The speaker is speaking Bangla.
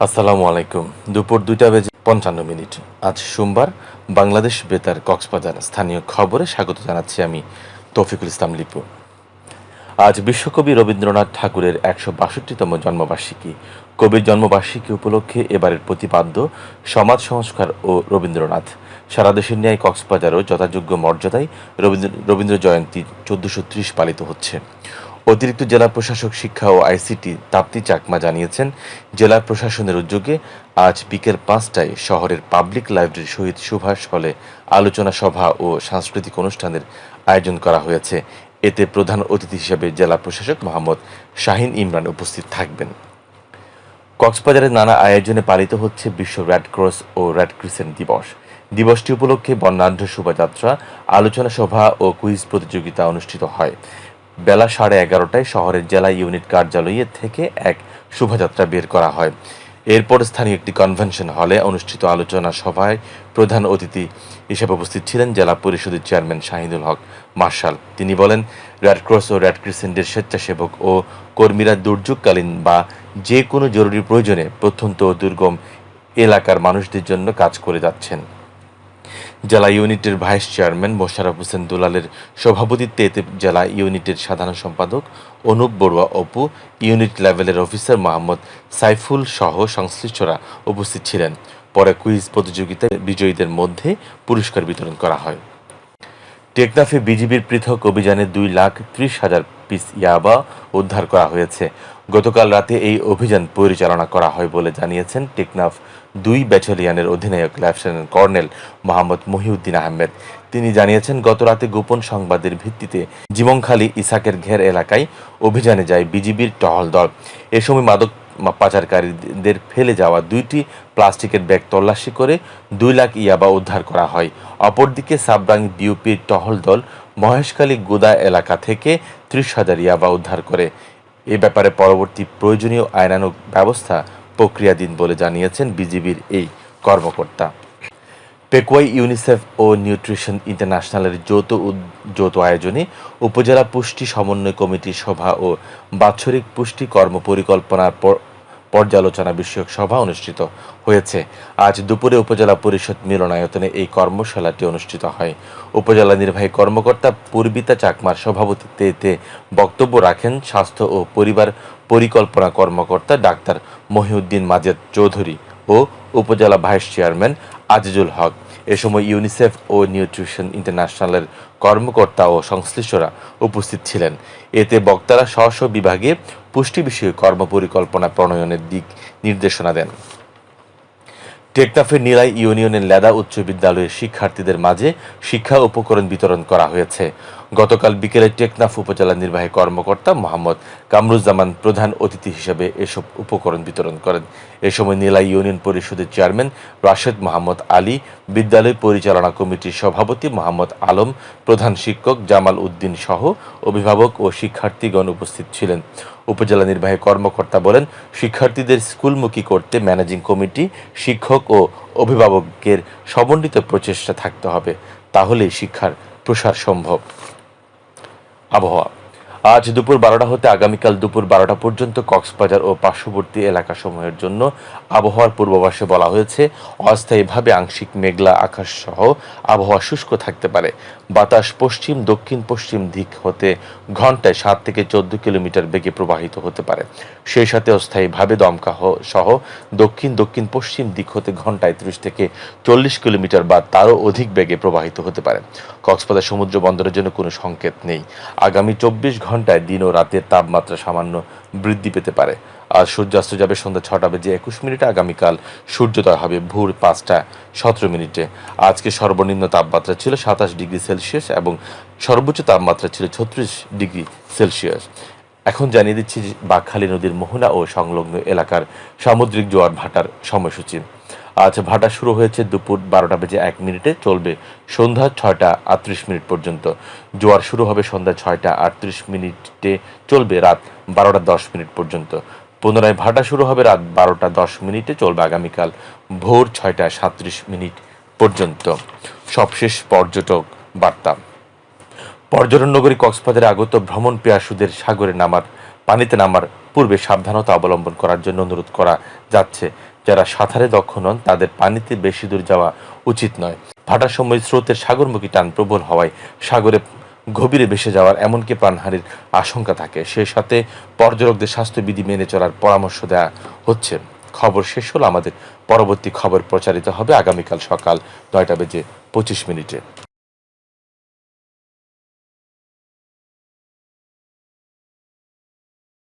আসসালামু আলাইকুম। দুপুর দুইটা বেজে পঞ্চান্ন মিনিট। আজ সোমবার বাংলাদেশ বেতার কক্সবাজার স্থানীয় খবরে স্বাগত জানাচ্ছি আমি তৌফিকুল ইসলাম লিপু। আজ বিশ্বকবি রবীন্দ্রনাথ ঠাকুরের একশো বাষট্টিতম জন্মবার্ষিকী। কবির জন্মবার্ষিকী উপলক্ষে এবারের প্রতিপাদ্য সমাজ সংস্কার ও রবীন্দ্রনাথ। সারা দেশের ন্যায় কক্সবাজারও যথাযোগ্য মর্যাদায় রবীন্দ্র রবীন্দ্র জয়ন্তী চোদ্দশো ত্রিশ পালিত হচ্ছে। অতিরিক্ত জেলা প্রশাসক শিক্ষা ও আইসিটি তাপ্তি চাকমা জানিয়েছেন, জেলা প্রশাসনের উদ্যোগে আজ বিকেল পাঁচটায় শহরের পাবলিক লাইব্রেরি শহীদ সুভাষ হলে আলোচনা সভা ও সাংস্কৃতিক অনুষ্ঠানের আয়োজন করা হয়েছে। এতে প্রধান অতিথি হিসেবে জেলা প্রশাসক মোহাম্মদ শাহিন ইমরান উপস্থিত থাকবেন। কক্সবাজারের নানা আয়োজনে পালিত হচ্ছে বিশ্ব রেড ক্রস ও রেড ক্রিসেন্ট দিবস। দিবসটি উপলক্ষে বর্ণাঢ্য শোভাযাত্রা, আলোচনা সভা ও কুইজ প্রতিযোগিতা অনুষ্ঠিত হয়। বেলা সাড়ে এগারোটায় শহরের জেলা ইউনিট কার্যালয়ে থেকে এক শোভাযাত্রা বের করা হয়। এরপর স্থানীয় একটি কনভেনশন হলে অনুষ্ঠিত আলোচনা সভায় প্রধান অতিথি হিসেবে উপস্থিত ছিলেন জেলা পরিষদের চেয়ারম্যান শাহিদুল হক মার্শাল। তিনি বলেন রেড ক্রস ও রেড ক্রিসেন্টের স্বেচ্ছাসেবক ও কর্মীরা দুর্যোগকালীন বা যে কোনো জরুরি প্রয়োজনে প্রত্যন্ত ও দুর্গম এলাকার মানুষদের জন্য কাজ করে যাচ্ছেন। জেলা ইউনিটের ভাইস চেয়ারম্যান মোশারফ হোসেন দুলালের সভাপতিত্বে এতে জেলা ইউনিটের সাধারণ সম্পাদক অনুপ বড়ুয়া অপু, ইউনিট লেভেলের অফিসার মোহাম্মদ সাইফুল সহ সংশ্লিষ্টরা উপস্থিত ছিলেন। পরে কুইজ প্রতিযোগিতায় বিজয়ীদের মধ্যে পুরস্কার বিতরণ করা হয়। টেকনাফে বিজিবির পৃথক অভিযানে দুই লাখ ত্রিশ হাজার পিস ইয়াবা উদ্ধার করা হয়েছে। গতকাল রাতে এই অভিযান পরিচালনা করা হয় বলে জানিয়েছেন টেকনাফ দুই ব্যাটালিয়নের অধিনায়ক লেফটেন্যান্ট কর্নেল মোহাম্মদ মহিউদ্দিন আহমেদ। তিনি জানিয়েছেন, গত রাতে গোপন সংবাদের ভিত্তিতে জীবনখালী ইসাকের ঘের এলাকায় অভিযানে যায় বিজিবির টহল দল। এ সময় মাদক পাচারকারীদের ফেলে যাওয়া দুইটি প্লাস্টিকের ব্যাগ তল্লাশি করে দুই লাখ ইয়াবা উদ্ধার করা হয়। অপরদিকে সাবরাং বিউপির টহল দল মহেশখালী গোদা এলাকা থেকে ত্রিশ হাজার ইয়াবা উদ্ধার করে। এ ব্যাপারে পরবর্তী প্রয়োজনীয় আইনানুগ ব্যবস্থা প্রক্রিয়াধীন বলে জানিয়েছেন বিজিবির এই কর্মকর্তা। পেকুয়াই ইউনিসেফ ও নিউট্রিশন ইন্টারন্যাশনালের যৌথ যৌথ আয়োজনে উপজেলা পুষ্টি সমন্বয় কমিটির সভা ও বাৎসরিক পুষ্টি কর্ম পরিকল্পনার পর- পর্যালোচনা বিষয়ক সভা অনুষ্ঠিত হয়েছে। আজ দুপুরে উপজেলা পরিষদ মিলনায়তনে এই কর্মশালাটি অনুষ্ঠিত হয়। উপজেলা নির্বাহী কর্মকর্তা পূর্বিতা চাকমার সভাপতিত্বে বক্তব্য রাখেন স্বাস্থ্য ও পরিবার পরিকল্পনা কর্মকর্তা ডাক্তার মহিউদ্দিন মাজেদ চৌধুরী ও উপজেলা ভাইস চেয়ারম্যান আজিজুল হক। এ সময় ইউনিসেফ ও নিউট্রিশন ইন্টারন্যাশনালের কর্মকর্তা ও সংশ্লিষ্টরা উপস্থিত ছিলেন। এতে বক্তারা স্ব স্ব বিভাগে পুষ্টি বিষয়ক কর্মপরিকল্পনা প্রণয়নের দিক নির্দেশনা দেন। টেকনাফের নীলাই ইউনিয়নের লেদা উচ্চ বিদ্যালয়ের শিক্ষার্থীদের মাঝে শিক্ষা উপকরণ বিতরণ করা হয়েছে। গতকাল বিকেলে টেকনাফ উপজেলা নির্বাহী কর্মকর্তা মোহাম্মদ কামরুজ্জামান প্রধান অতিথি হিসেবে এসব উপকরণ বিতরণ করেন। এ সময় নীলা ইউনিয়ন পরিষদের চেয়ারম্যান রাশেদ মোহাম্মদ আলী, বিদ্যালয় পরিচালনা কমিটির সভাপতি মোহাম্মদ আলম, প্রধান শিক্ষক জামাল উদ্দিন সহ অভিভাবক ও শিক্ষার্থীগণ উপস্থিত ছিলেন। উপজেলা নির্বাহী কর্মকর্তা বলেন, শিক্ষার্থীদের স্কুলমুখী করতে ম্যানেজিং কমিটি, শিক্ষক ও অভিভাবকের সমন্বিত প্রচেষ্টা থাকতে হবে। তাহলেই শিক্ষার প্রসার সম্ভব। আবহাওয়া আজ দুপুর বারোটা হতে আগামীকাল দুপুর বারোটা পর্যন্ত কক্সবাজার ও পার্শ্ববর্তী এলাকাসমূহের জন্য আবহাওয়ার পূর্বাভাসে বলা হয়েছে, অস্থায়ীভাবে আংশিক মেঘলা আকাশ সহ আবহাওয়া শুষ্ক থাকতে পারে। বাতাস পশ্চিম, দক্ষিণ পশ্চিম দিক হতে ঘন্টায় সাত থেকে চোদ্দ কিলোমিটার বেগে প্রবাহিত হতে পারে। সেই সাথে অস্থায়ীভাবে দমকা সহ দক্ষিণ দক্ষিণ পশ্চিম দিক হতে ঘন্টায় ত্রিশ থেকে চল্লিশ কিলোমিটার বা তারও অধিক বেগে প্রবাহিত হতে পারে। কক্সবাজার সমুদ্র বন্দরের জন্য কোনো সংকেত নেই। আগামী চব্বিশ ঘন্টায় দিন ও রাতের তাপমাত্রা সামান্য বৃদ্ধি পেতে পারে। আজ সূর্যাস্ত যাবে সন্ধ্যা ছটা বেজে একুশ মিনিটে, আগামীকাল সূর্যোদয় হবে ভোর পাঁচটা সতেরো মিনিটে। আজকে সর্বনিম্ন তাপমাত্রা ছিল সাতাশ ডিগ্রি সেলসিয়াস এবং সর্বোচ্চ তাপমাত্রা ছিল ছত্রিশ ডিগ্রি সেলসিয়াস। এখন জানিয়ে দিচ্ছি যে বাকখালী নদীর মোহনা ও সংলগ্ন এলাকার সামুদ্রিক জোয়ার ভাটার সময়সূচি। আজ ভাটা শুরু হয়েছে দুপুর বারোটা বেজে এক মিনিটে, চলবে সন্ধ্যা ছয়টা আটত্রিশ মিনিট পর্যন্ত। জোয়ার শুরু হবে সন্ধ্যা ছয়টা আটত্রিশ মিনিটে, চলবে রাত বারোটা দশ মিনিট পর্যন্ত। পুনরায় ভাটা শুরু হবে রাত বারোটা দশ মিনিটে, চলবে আগামীকাল ভোর ছয়টা সাঁত্রিশ মিনিট পর্যন্ত। সবশেষ পর্যটক বার্তা। পর্যটন নগরী কক্সবাজারে আগত ভ্রমণ পেয়াসুদের সাগরে নামার, পানিতে নামার পূর্বে সাবধানতা অবলম্বন করার জন্য অনুরোধ করা যাচ্ছে। যারা সাঁতারে দক্ষ নন, তাদের পানিতে বেশি দূর যাওয়া উচিত নয়। ভাটার সময় স্রোতের সাগরমুখী টান প্রবল হওয়ায় সাগরে গভীরে ভেসে যাওয়ার এমনকি প্রাণহানির আশঙ্কা থাকে। সে সাথে পর্যটকদের স্বাস্থ্যবিধি মেনে চলার পরামর্শ দেওয়া হচ্ছে। খবর শেষ হলো আমাদের। পরবর্তী খবর প্রচারিত হবে আগামীকাল সকাল নয়টা বেজে পঁচিশ মিনিটে।